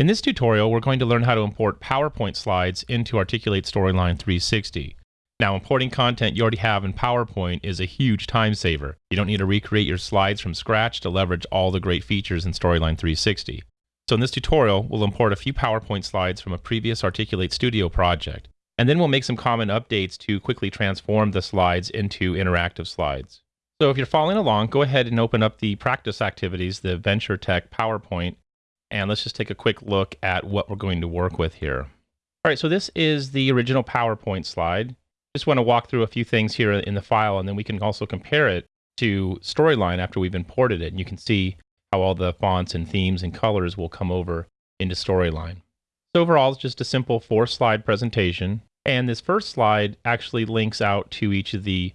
In this tutorial, we're going to learn how to import PowerPoint slides into Articulate Storyline 360. Now, importing content you already have in PowerPoint is a huge time saver. You don't need to recreate your slides from scratch to leverage all the great features in Storyline 360. So in this tutorial, we'll import a few PowerPoint slides from a previous Articulate Studio project, and then we'll make some common updates to quickly transform the slides into interactive slides. So if you're following along, go ahead and open up the practice activities, the Venture Tech PowerPoint, and let's just take a quick look at what we're going to work with here. All right, so this is the original PowerPoint slide. Just want to walk through a few things here in the file, and then we can also compare it to Storyline after we've imported it. And you can see how all the fonts and themes and colors will come over into Storyline. So overall, it's just a simple four slide presentation. And this first slide actually links out to each of the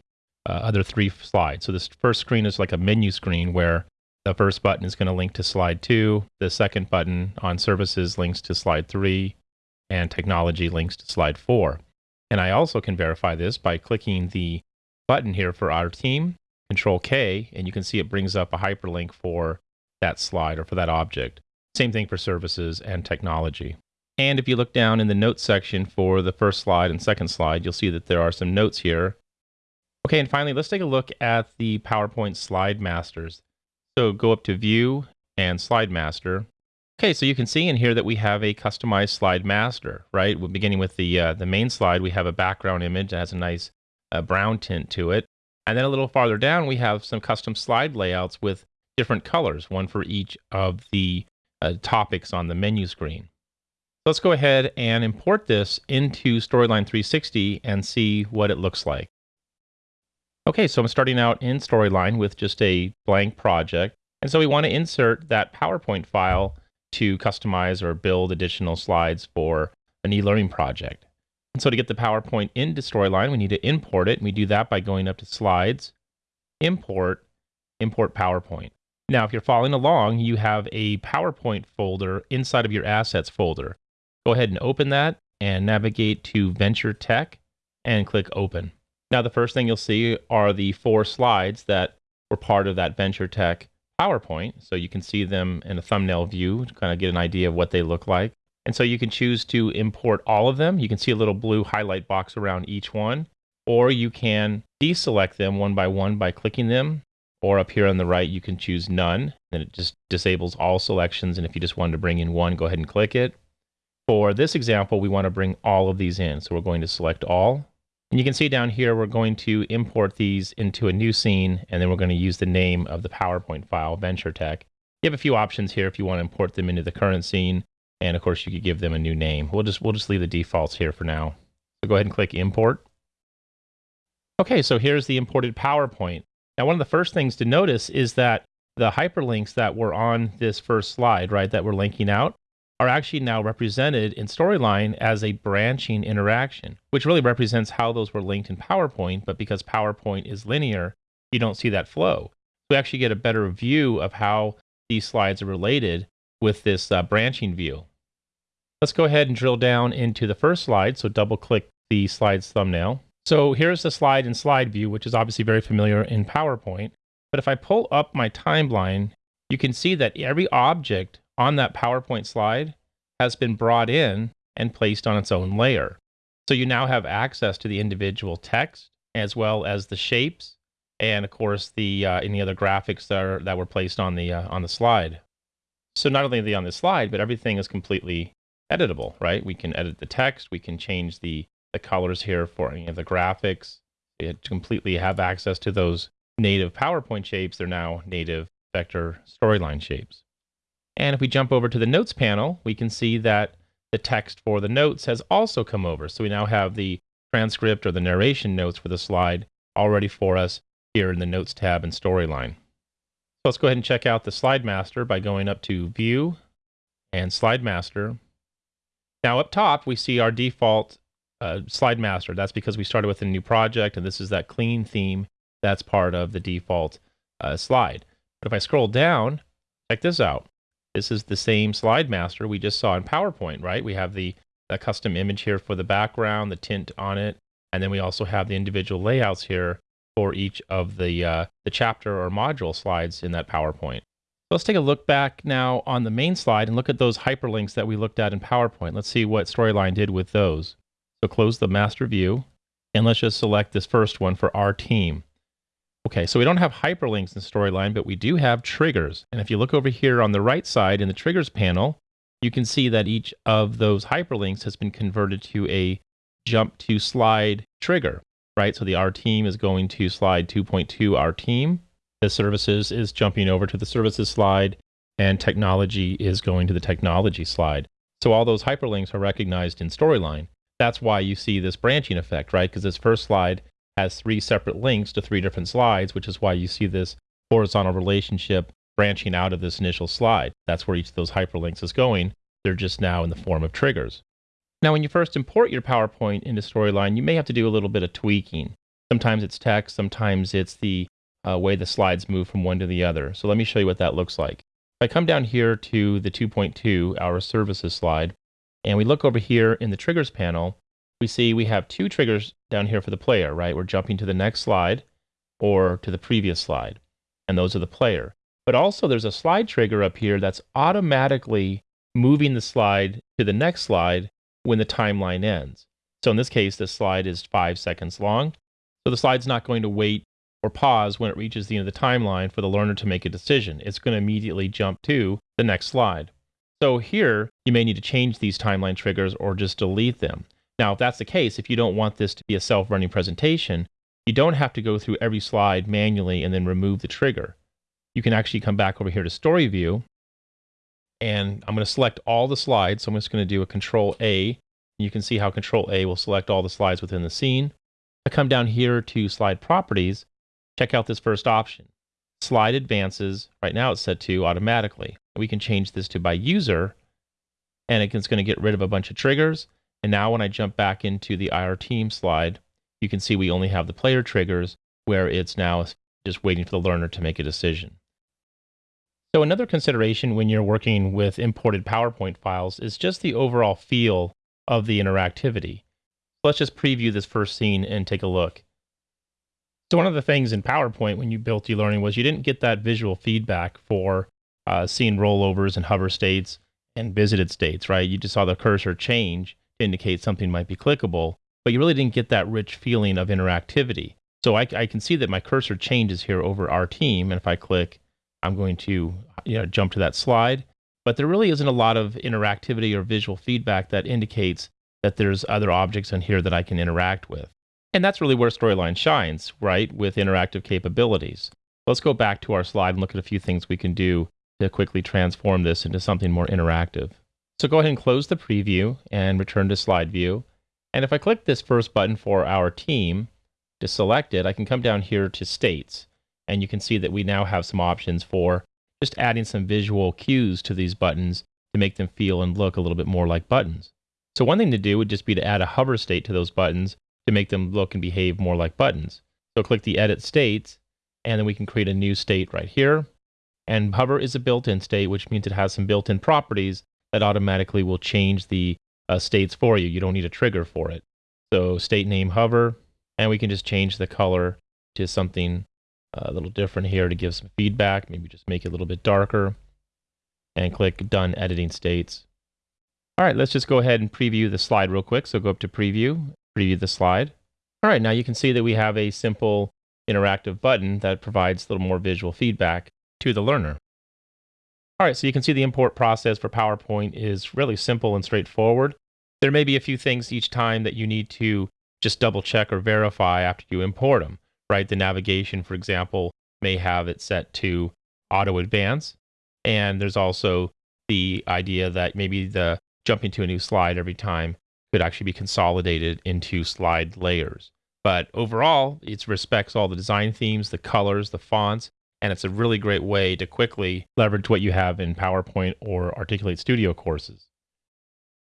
uh, other three slides. So this first screen is like a menu screen where the first button is going to link to slide two. The second button on services links to slide three and technology links to slide four. And I also can verify this by clicking the button here for our team, control K, and you can see it brings up a hyperlink for that slide or for that object. Same thing for services and technology. And if you look down in the notes section for the first slide and second slide, you'll see that there are some notes here Okay, and finally, let's take a look at the PowerPoint slide masters. So go up to View and Slide Master. Okay, so you can see in here that we have a customized slide master, right? We're beginning with the uh, the main slide. We have a background image that has a nice uh, brown tint to it. And then a little farther down, we have some custom slide layouts with different colors, one for each of the uh, topics on the menu screen. Let's go ahead and import this into Storyline 360 and see what it looks like. Okay, so I'm starting out in Storyline with just a blank project. And so we want to insert that PowerPoint file to customize or build additional slides for an e-learning project. And so to get the PowerPoint into Storyline, we need to import it. And we do that by going up to Slides, Import, Import PowerPoint. Now, if you're following along, you have a PowerPoint folder inside of your Assets folder. Go ahead and open that and navigate to Venture Tech and click Open. Now, the first thing you'll see are the four slides that were part of that Venture Tech PowerPoint. So you can see them in a thumbnail view to kind of get an idea of what they look like. And so you can choose to import all of them. You can see a little blue highlight box around each one, or you can deselect them one by one by clicking them. Or up here on the right, you can choose none. Then it just disables all selections. And if you just wanted to bring in one, go ahead and click it. For this example, we want to bring all of these in. So we're going to select all. And you can see down here, we're going to import these into a new scene, and then we're going to use the name of the PowerPoint file, Venture Tech. You have a few options here if you want to import them into the current scene, and of course you could give them a new name. We'll just, we'll just leave the defaults here for now. So go ahead and click Import. Okay, so here's the imported PowerPoint. Now, one of the first things to notice is that the hyperlinks that were on this first slide, right, that we're linking out, are actually now represented in Storyline as a branching interaction, which really represents how those were linked in PowerPoint. But because PowerPoint is linear, you don't see that flow. We actually get a better view of how these slides are related with this uh, branching view. Let's go ahead and drill down into the first slide. So double click the slide's thumbnail. So here's the slide in slide view, which is obviously very familiar in PowerPoint. But if I pull up my timeline, you can see that every object on that PowerPoint slide has been brought in and placed on its own layer. So you now have access to the individual text as well as the shapes and of course the uh, any other graphics that, are, that were placed on the uh, on the slide. So not only are they on the slide, but everything is completely editable, right? We can edit the text, we can change the the colors here for any of the graphics. It completely have access to those native PowerPoint shapes. They're now native vector storyline shapes. And if we jump over to the notes panel, we can see that the text for the notes has also come over. So we now have the transcript or the narration notes for the slide already for us here in the notes tab and storyline. So let's go ahead and check out the slide master by going up to view and slide master. Now up top, we see our default uh, slide master. That's because we started with a new project and this is that clean theme that's part of the default uh, slide. But if I scroll down, check this out. This is the same slide master we just saw in PowerPoint, right? We have the, the custom image here for the background, the tint on it, and then we also have the individual layouts here for each of the, uh, the chapter or module slides in that PowerPoint. Let's take a look back now on the main slide and look at those hyperlinks that we looked at in PowerPoint. Let's see what Storyline did with those. So close the master view and let's just select this first one for our team. Okay, so we don't have hyperlinks in Storyline, but we do have triggers. And if you look over here on the right side in the triggers panel, you can see that each of those hyperlinks has been converted to a jump to slide trigger, right? So the our team is going to slide 2.2 our team. The services is jumping over to the services slide and technology is going to the technology slide. So all those hyperlinks are recognized in Storyline. That's why you see this branching effect, right? Because this first slide has three separate links to three different slides, which is why you see this horizontal relationship branching out of this initial slide. That's where each of those hyperlinks is going. They're just now in the form of triggers. Now, when you first import your PowerPoint into Storyline, you may have to do a little bit of tweaking. Sometimes it's text, sometimes it's the uh, way the slides move from one to the other. So let me show you what that looks like. If I come down here to the 2.2, our services slide, and we look over here in the triggers panel, we see we have two triggers down here for the player, right? We're jumping to the next slide or to the previous slide, and those are the player. But also there's a slide trigger up here that's automatically moving the slide to the next slide when the timeline ends. So in this case, this slide is five seconds long. So the slide's not going to wait or pause when it reaches the end of the timeline for the learner to make a decision. It's going to immediately jump to the next slide. So here, you may need to change these timeline triggers or just delete them. Now, if that's the case, if you don't want this to be a self-running presentation, you don't have to go through every slide manually and then remove the trigger. You can actually come back over here to Story View, and I'm going to select all the slides. So I'm just going to do a Control A. You can see how Control A will select all the slides within the scene. I come down here to Slide Properties. Check out this first option. Slide Advances. Right now it's set to automatically. We can change this to by user, and it's going to get rid of a bunch of triggers. And now when I jump back into the IR team slide, you can see we only have the player triggers where it's now just waiting for the learner to make a decision. So another consideration when you're working with imported PowerPoint files is just the overall feel of the interactivity. Let's just preview this first scene and take a look. So one of the things in PowerPoint when you built eLearning was you didn't get that visual feedback for uh, seeing rollovers and hover states and visited states, right? You just saw the cursor change indicate something might be clickable, but you really didn't get that rich feeling of interactivity. So I, I, can see that my cursor changes here over our team, and if I click, I'm going to you know, jump to that slide. But there really isn't a lot of interactivity or visual feedback that indicates that there's other objects in here that I can interact with. And that's really where Storyline shines, right, with interactive capabilities. Let's go back to our slide and look at a few things we can do to quickly transform this into something more interactive. So go ahead and close the preview and return to slide view. And if I click this first button for our team to select it, I can come down here to states. And you can see that we now have some options for just adding some visual cues to these buttons to make them feel and look a little bit more like buttons. So one thing to do would just be to add a hover state to those buttons to make them look and behave more like buttons. So click the edit states and then we can create a new state right here. And hover is a built-in state, which means it has some built-in properties that automatically will change the uh, states for you. You don't need a trigger for it. So state name hover, and we can just change the color to something uh, a little different here to give some feedback. Maybe just make it a little bit darker and click done editing states. All right, let's just go ahead and preview the slide real quick. So go up to preview, preview the slide. All right, now you can see that we have a simple interactive button that provides a little more visual feedback to the learner. All right, so you can see the import process for PowerPoint is really simple and straightforward. There may be a few things each time that you need to just double check or verify after you import them, right? The navigation, for example, may have it set to auto advance. And there's also the idea that maybe the jumping to a new slide every time could actually be consolidated into slide layers. But overall, it respects all the design themes, the colors, the fonts, and it's a really great way to quickly leverage what you have in PowerPoint or Articulate Studio courses.